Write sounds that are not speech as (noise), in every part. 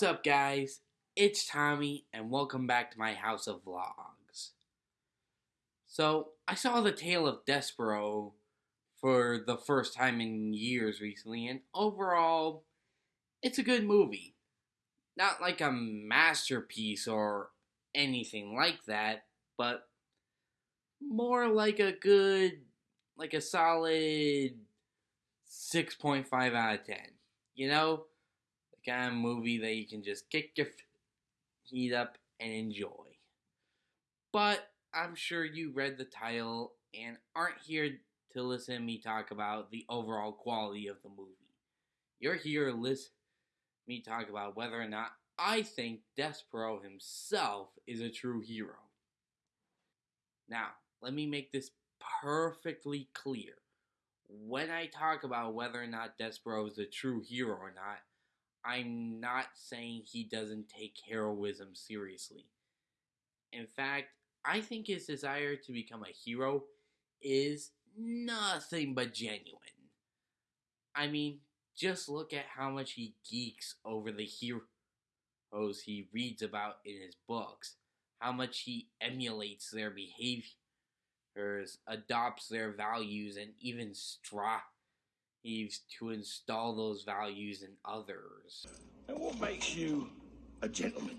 What's up, guys? It's Tommy, and welcome back to my house of vlogs. So, I saw the tale of Despereaux for the first time in years recently, and overall, it's a good movie. Not like a masterpiece or anything like that, but more like a good, like a solid 6.5 out of 10. You know? Kind of movie that you can just kick your feet up and enjoy. But I'm sure you read the title and aren't here to listen to me talk about the overall quality of the movie. You're here to listen me talk about whether or not I think Despereaux himself is a true hero. Now, let me make this perfectly clear. When I talk about whether or not Despereaux is a true hero or not, I'm not saying he doesn't take heroism seriously. In fact, I think his desire to become a hero is nothing but genuine. I mean, just look at how much he geeks over the heroes he reads about in his books, how much he emulates their behaviors, adopts their values, and even strives to install those values in others. And what makes you a gentleman?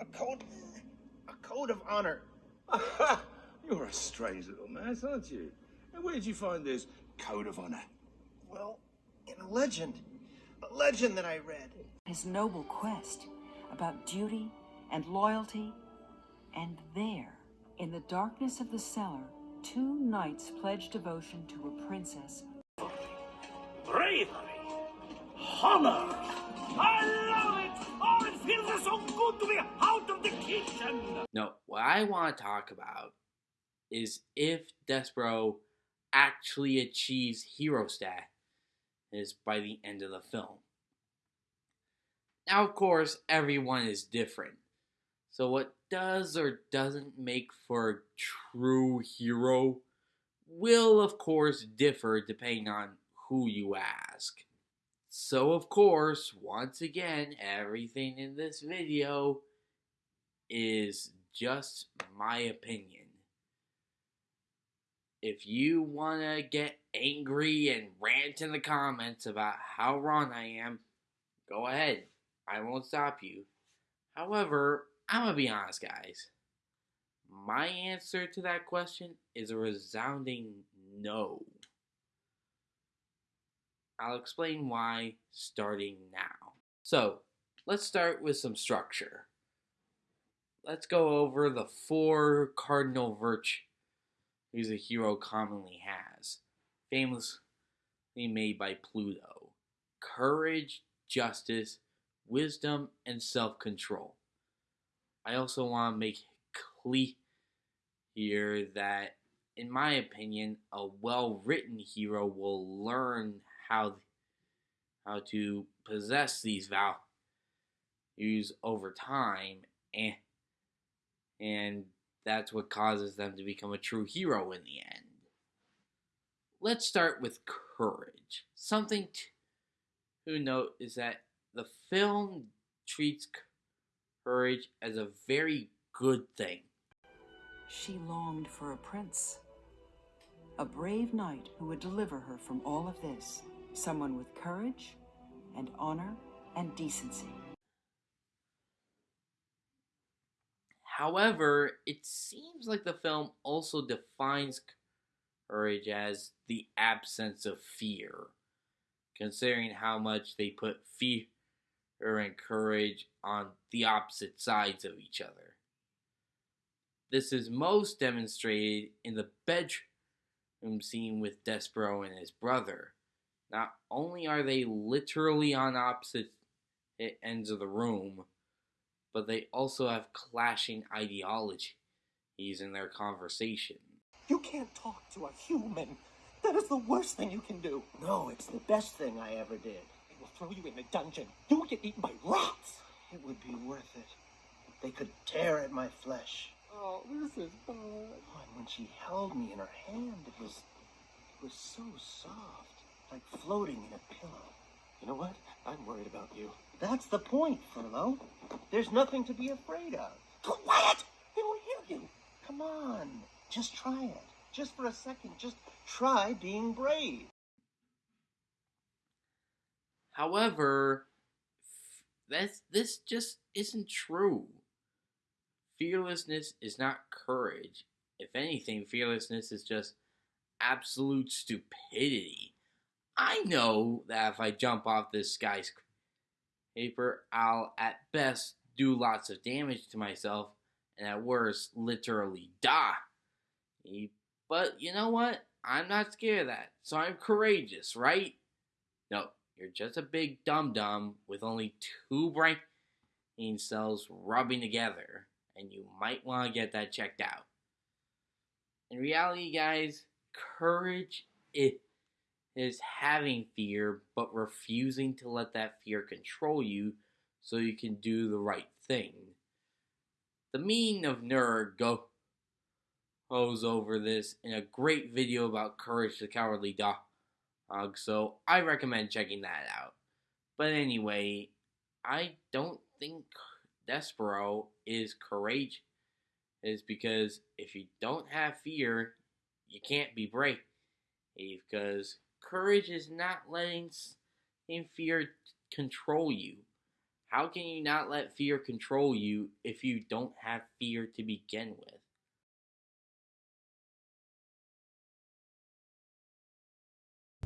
A code, a code of honor. You're a strange little man, aren't you? And where did you find this code of honor? Well, in a legend, a legend that I read. His noble quest about duty and loyalty, and there, in the darkness of the cellar, two knights pledged devotion to a princess bravery, honor. I love it. Oh, it feels so good to be out of the kitchen. No, what I want to talk about is if Despereaux actually achieves hero status by the end of the film. Now, of course, everyone is different. So, what does or doesn't make for a true hero will, of course, differ depending on who you ask. So, of course, once again, everything in this video is just my opinion. If you want to get angry and rant in the comments about how wrong I am, go ahead. I won't stop you. However, I'm going to be honest, guys. My answer to that question is a resounding no. I'll explain why starting now. So, let's start with some structure. Let's go over the four cardinal virtues a hero commonly has, famously made by Plato. courage, justice, wisdom, and self control. I also want to make clear here that, in my opinion, a well written hero will learn how how to possess these values over time and and that's what causes them to become a true hero in the end. Let's start with courage. Something to note is that the film treats courage as a very good thing. She longed for a prince, a brave knight who would deliver her from all of this someone with courage and honor and decency. However, it seems like the film also defines courage as the absence of fear, considering how much they put fear and courage on the opposite sides of each other. This is most demonstrated in the bedroom scene with Despereaux and his brother, not only are they literally on opposite ends of the room, but they also have clashing ideologies in their conversation. You can't talk to a human. That is the worst thing you can do. No, it's the best thing I ever did. They will throw you in the dungeon. You will get eaten by rats. It would be worth it. They could tear at my flesh. Oh, this is bad. Oh, and when she held me in her hand, it was, it was so soft like floating in a pillow. You know what? I'm worried about you. That's the point, Furlough. There's nothing to be afraid of. Quiet! They won't hear you. Come on. Just try it. Just for a second. Just try being brave. However, that's this just isn't true. Fearlessness is not courage. If anything, fearlessness is just absolute stupidity. I know that if I jump off this skyscraper, I'll at best do lots of damage to myself, and at worst, literally die. But you know what? I'm not scared of that, so I'm courageous, right? No, you're just a big dum dum with only two brain cells rubbing together, and you might want to get that checked out. In reality, guys, courage is having fear but refusing to let that fear control you so you can do the right thing. The meaning of nerd goes over this in a great video about courage the cowardly dog, so I recommend checking that out. But anyway, I don't think Despereaux is courage is because if you don't have fear, you can't be brave. Because courage is not letting fear control you. How can you not let fear control you if you don't have fear to begin with?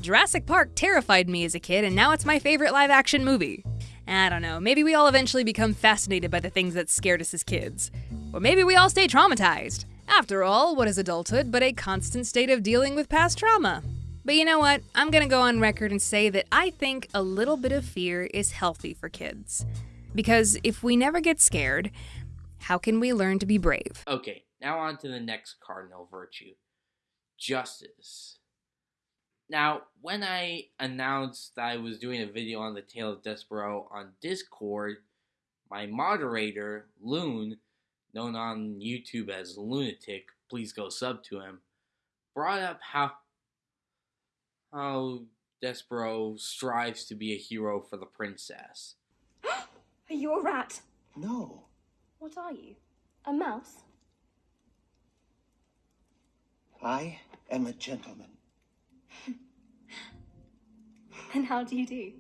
Jurassic Park terrified me as a kid, and now it's my favorite live action movie. I don't know, maybe we all eventually become fascinated by the things that scared us as kids. Or maybe we all stay traumatized. After all, what is adulthood but a constant state of dealing with past trauma? But you know what? I'm gonna go on record and say that I think a little bit of fear is healthy for kids. Because if we never get scared, how can we learn to be brave? Okay, now on to the next cardinal virtue justice. Now, when I announced that I was doing a video on the Tale of Despereaux on Discord, my moderator, Loon, known on YouTube as Lunatic, please go sub to him, brought up how how Despereaux strives to be a hero for the princess. (gasps) Are you a rat? No. What are you? A mouse? I am a gentleman. (laughs) And how do you do?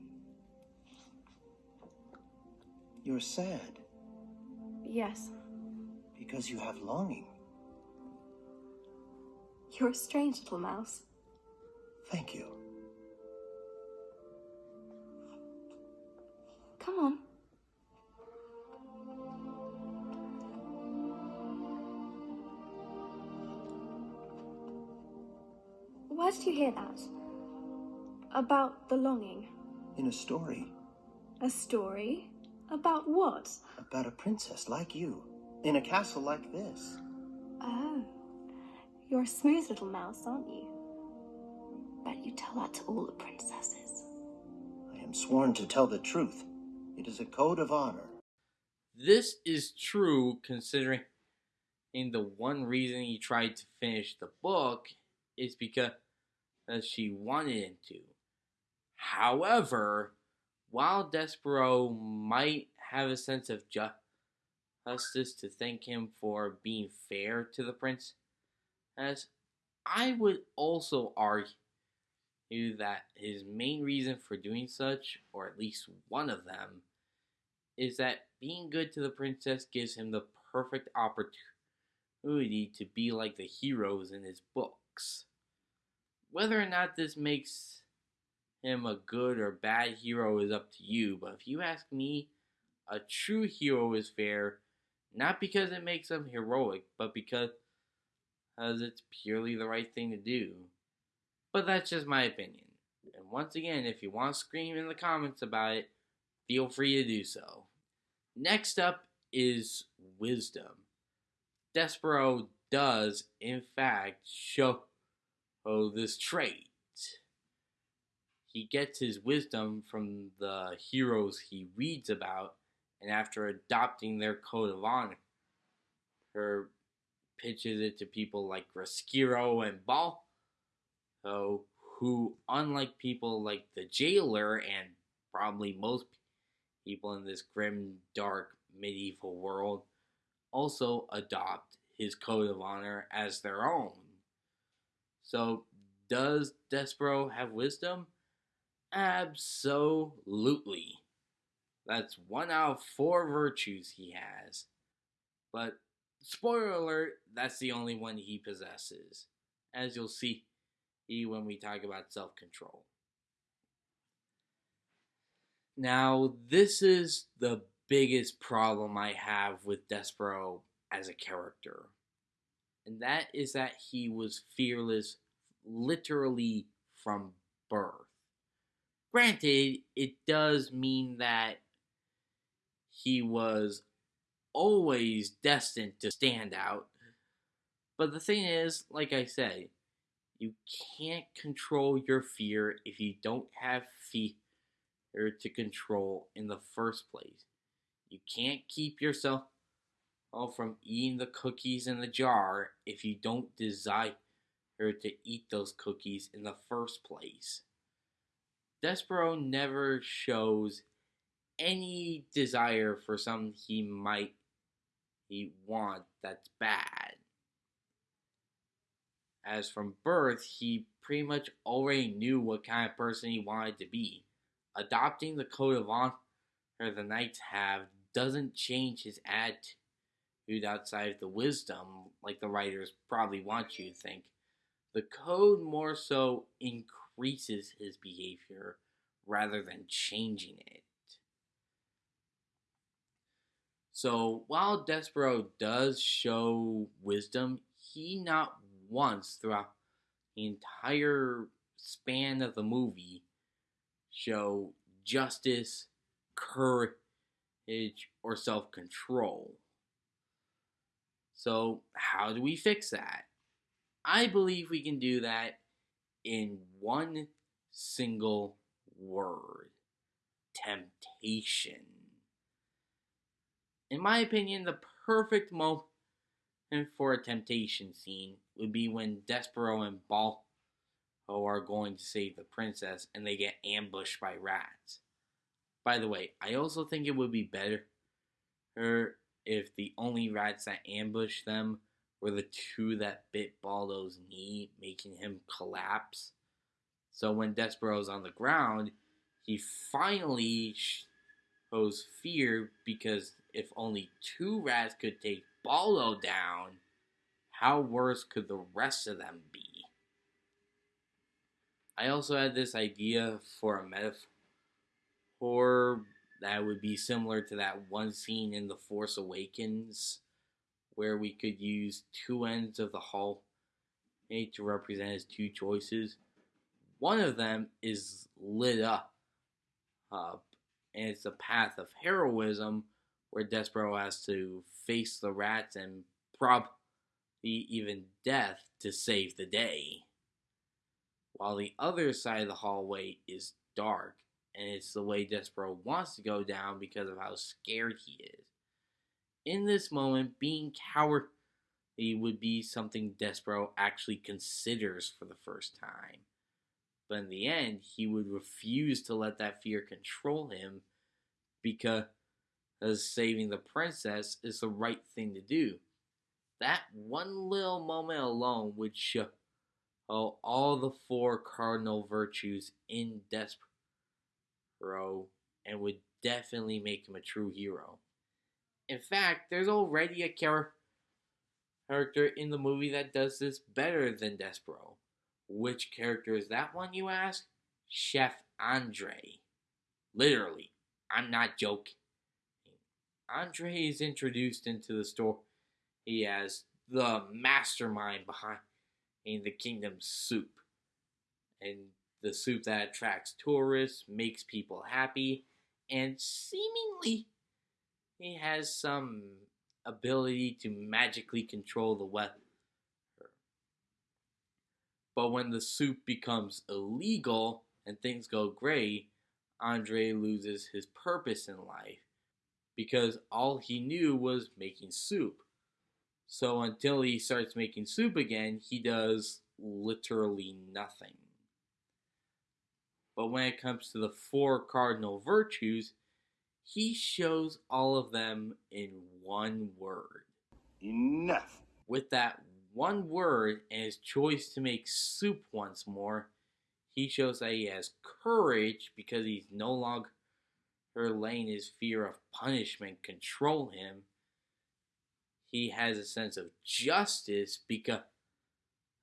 You're sad Yes. because you have longing. You're a strange little mouse. Thank you. Come on. Where did you hear that? About the longing? In a story A story? About what? about a princess like you in a castle like this. Oh. You're a smooth little mouse, aren't you? Bet you tell that to all the princesses. I am sworn to tell the truth. It is a code of honor. This is true considering in the one reason he tried to finish the book is because she wanted him to. However, while Despereaux might have a sense of ju- justice to thank him for being fair to the prince, as I would also argue that his main reason for doing such, or at least one of them, is that being good to the princess gives him the perfect opportunity to be like the heroes in his books. Whether or not this makes him a good or bad hero is up to you, but if you ask me, a true hero is fair, not because it makes him heroic, but because because it's purely the right thing to do. But that's just my opinion. And once again, if you want to scream in the comments about it, feel free to do so. Next up is wisdom. Despereaux does, in fact, show oh, this trait. He gets his wisdom from the heroes he reads about, and after adopting their code of honor, her pitches it to people like Roscuro and Ball, so who, unlike people like the jailer and probably most people in this grim, dark, medieval world, also adopt his code of honor as their own. So, does Despereaux have wisdom? Absolutely. That's one out of four virtues he has. But, spoiler alert, that's the only one he possesses. As you'll see when we talk about self control. Now, this is the biggest problem I have with Despereaux as a character. And that is that he was fearless literally from birth. Granted, it does mean that he was always destined to stand out. But the thing is, like I said, you can't control your fear if you don't have fear to control in the first place. You can't keep yourself oh, from eating the cookies in the jar if you don't desire her to eat those cookies in the first place. Despereaux never shows any desire for something he might he want that's bad. As from birth, he pretty much already knew what kind of person he wanted to be. Adopting the code of honor the knights have doesn't change his attitude outside of the wisdom, like the writers probably want you to think. The code more so increases his behavior rather than changing it. So while Despereaux does show wisdom, he not once throughout the entire span of the movie show justice, courage, or self control. So, how do we fix that? I believe we can do that in one single word temptation. In my opinion, the perfect moment for a temptation scene would be when Despereaux and Boldo are going to save the princess and they get ambushed by rats. By the way, I also think it would be better if the only rats that ambushed them were the two that bit Boldo's knee, making him collapse. So when Despereaux's on the ground, he finally shows fear because if only two rats could take Boldo down, how worse could the rest of them be? I also had this idea for a metaphor that would be similar to that one scene in The Force Awakens where we could use two ends of the hall eh, to represent his two choices. One of them is lit up, up and it's the path of heroism where Despereaux has to face the rats and probably even death to save the day. While the other side of the hallway is dark, and it's the way Despereaux wants to go down because of how scared he is. In this moment, being cowardly would be something Despereaux actually considers for the first time. But in the end, he would refuse to let that fear control him because saving the princess is the right thing to do. That one little moment alone would show all the four cardinal virtues in Despereaux and would definitely make him a true hero. In fact, there's already a character in the movie that does this better than Despereaux. Which character is that one, you ask? Chef Andre. Literally, I'm not joking. Andre is introduced into the story he as the mastermind behind in the kingdom's soup. And the soup that attracts tourists, makes people happy, and seemingly he has some ability to magically control the weather. But when the soup becomes illegal and things go gray, Andre loses his purpose in life because all he knew was making soup. So until he starts making soup again, he does literally nothing. But when it comes to the four cardinal virtues, he shows all of them in one word. Enough. With that one word and his choice to make soup once more, he shows that he has courage because he's no longer letting his fear of punishment control him. He has a sense of justice because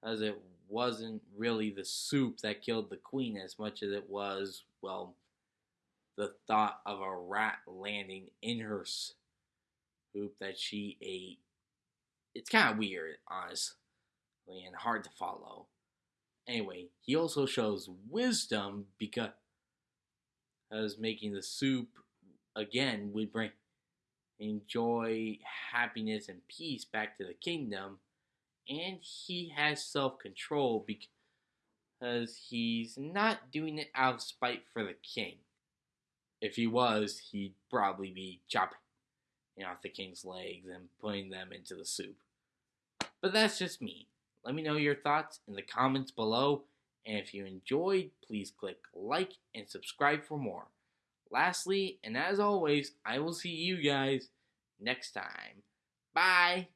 it wasn't really the soup that killed the queen as much as it was, well, the thought of a rat landing in her soup that she ate. It's kind of weird, honestly, and hard to follow. Anyway, he also shows wisdom because as making the soup again would bring joy, happiness, and peace back to the kingdom. And he has self control because he's not doing it out of spite for the king. If he was, he'd probably be chopping you off the king's legs and putting them into the soup. But that's just me. Let me know your thoughts in the comments below. And if you enjoyed, please click like and subscribe for more. Lastly, and as always, I will see you guys next time. Bye!